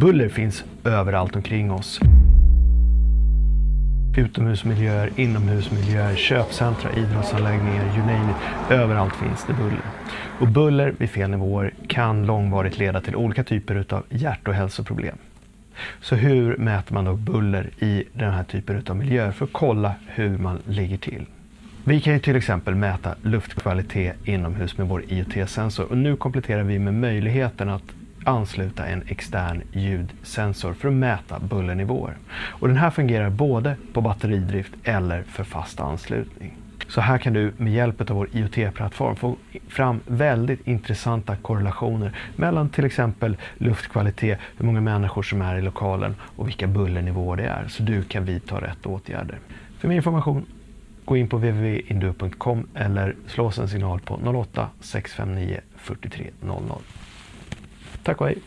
Buller finns överallt omkring oss. Utomhusmiljöer, inomhusmiljöer, köpcentra, idrottsanläggningar, you name it. Överallt finns det buller. Och buller vid fel nivåer kan långvarigt leda till olika typer av hjärt och hälsoproblem. Så hur mäter man då buller i den här typen av miljöer för att kolla hur man ligger till? Vi kan ju till exempel mäta luftkvalitet inomhus med vår IoT-sensor och nu kompletterar vi med möjligheten att ansluta en extern ljudsensor för att mäta bullernivåer. Och den här fungerar både på batteridrift eller för fast anslutning. Så här kan du med hjälp av vår IoT-plattform få fram väldigt intressanta korrelationer mellan till exempel luftkvalitet, hur många människor som är i lokalen och vilka bullernivåer det är. Så du kan vidta rätt åtgärder. För mer information gå in på www.induo.com eller slå oss en signal på 08 659 43 00. такой